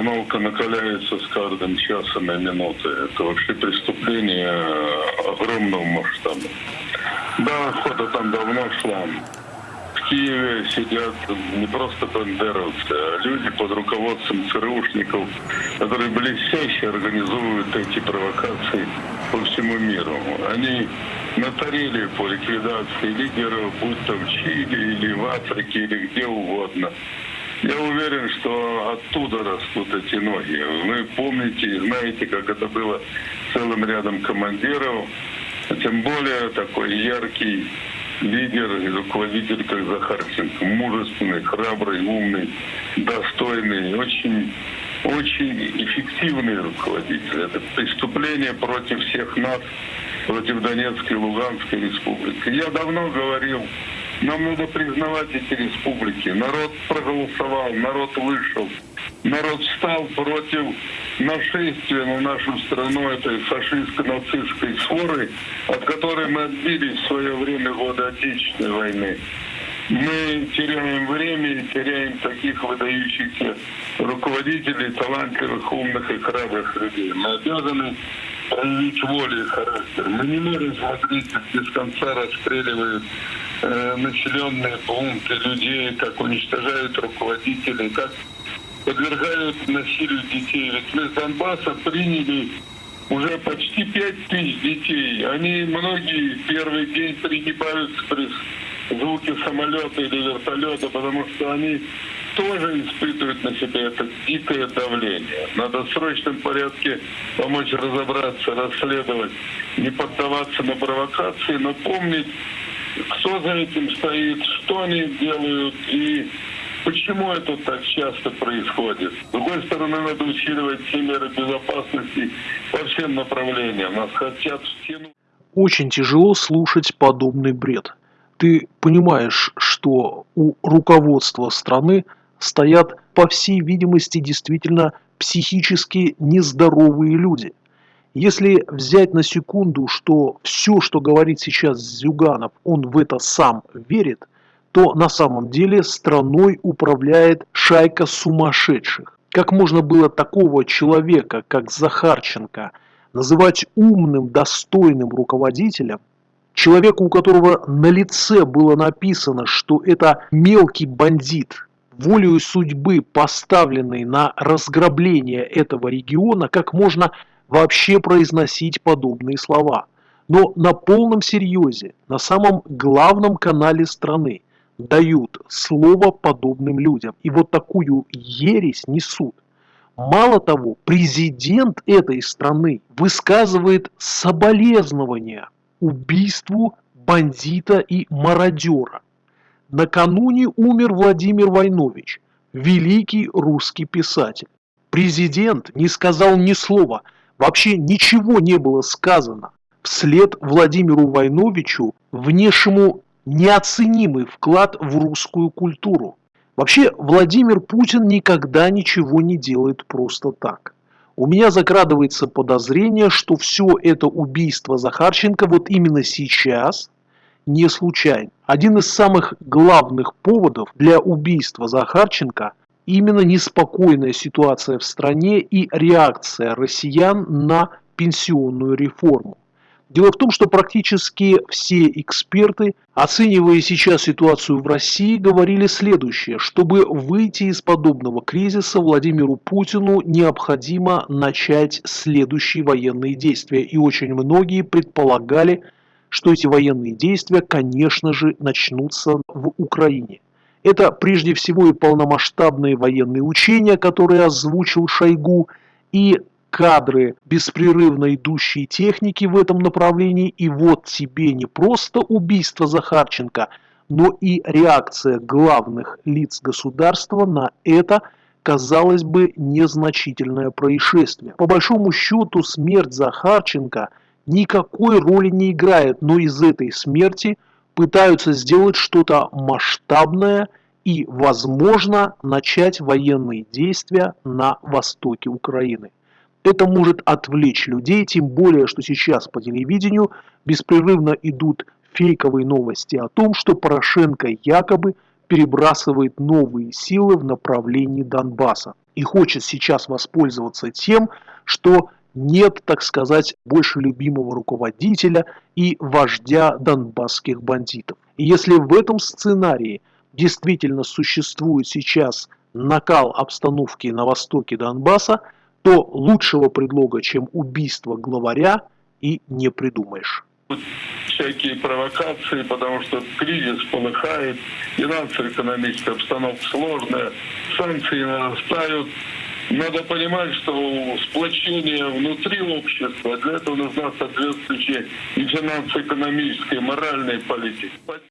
обстановка накаляется с каждым часом и минутой. Это вообще преступление огромного масштаба. Да, охота там давно шла. В Киеве сидят не просто бандеровцы, а люди под руководством ЦРУшников, которые блестяще организуют эти провокации по всему миру. Они натарили по ликвидации лидеров, будь то в Чили или в Африке или где угодно. Я уверен, что оттуда растут эти ноги. Вы помните и знаете, как это было целым рядом командиров, тем более такой яркий лидер и руководитель, как Захарченко. Мужественный, храбрый, умный, достойный, очень, очень эффективный руководитель. Это преступление против всех нас, против Донецкой и Луганской республики. Я давно говорил, нам надо признавать эти республики. Народ проголосовал, народ вышел. Народ встал против нашествия на нашу страну этой фашистско-нацистской своры, от которой мы отбились в свое время года Отечественной войны. Мы теряем время и теряем таких выдающихся руководителей, талантливых, умных и храбрых людей. Мы обязаны проявить волю и характер. Мы не можем смотреть, как без конца расстреливают э, населенные пункты людей, как уничтожают руководителей, как подвергают насилию детей. Ведь мы с Донбасса приняли уже почти пять тысяч детей. Они многие первый день пригибаются при звуке самолета или вертолета, потому что они тоже испытывают на себе это дикое давление. Надо в срочном порядке помочь разобраться, расследовать, не поддаваться на провокации, но помнить, кто за этим стоит, что они делают и Почему это так часто происходит? С другой стороны, надо усиливать все меры безопасности по всем направлениям. Нас хотят стену. Очень тяжело слушать подобный бред. Ты понимаешь, что у руководства страны стоят, по всей видимости, действительно психически нездоровые люди. Если взять на секунду, что все, что говорит сейчас Зюганов, он в это сам верит – то на самом деле страной управляет шайка сумасшедших. Как можно было такого человека, как Захарченко, называть умным, достойным руководителем, человека, у которого на лице было написано, что это мелкий бандит, волею судьбы, поставленный на разграбление этого региона, как можно вообще произносить подобные слова. Но на полном серьезе, на самом главном канале страны, дают слово подобным людям. И вот такую ересь несут. Мало того, президент этой страны высказывает соболезнования убийству бандита и мародера. Накануне умер Владимир Войнович, великий русский писатель. Президент не сказал ни слова, вообще ничего не было сказано. Вслед Владимиру Войновичу, внешнему неоценимый вклад в русскую культуру. Вообще, Владимир Путин никогда ничего не делает просто так. У меня закрадывается подозрение, что все это убийство Захарченко вот именно сейчас не случайно. Один из самых главных поводов для убийства Захарченко именно неспокойная ситуация в стране и реакция россиян на пенсионную реформу. Дело в том, что практически все эксперты, оценивая сейчас ситуацию в России, говорили следующее. Чтобы выйти из подобного кризиса, Владимиру Путину необходимо начать следующие военные действия. И очень многие предполагали, что эти военные действия, конечно же, начнутся в Украине. Это прежде всего и полномасштабные военные учения, которые озвучил Шойгу, и кадры беспрерывно идущей техники в этом направлении, и вот тебе не просто убийство Захарченко, но и реакция главных лиц государства на это, казалось бы, незначительное происшествие. По большому счету, смерть Захарченко никакой роли не играет, но из этой смерти пытаются сделать что-то масштабное и, возможно, начать военные действия на востоке Украины. Это может отвлечь людей, тем более, что сейчас по телевидению беспрерывно идут фейковые новости о том, что Порошенко якобы перебрасывает новые силы в направлении Донбасса. и хочет сейчас воспользоваться тем, что нет, так сказать, больше любимого руководителя и вождя донбасских бандитов. И если в этом сценарии действительно существует сейчас накал обстановки на востоке Донбасса, то лучшего предлога, чем убийство главаря, и не придумаешь. Всякие провокации, потому что кризис полыхает, финансово-экономическая обстановка сложная, санкции нарастают. Надо понимать, что сплочение внутри общества, для этого нужна соответствующая и финансово-экономическая, и моральная политика.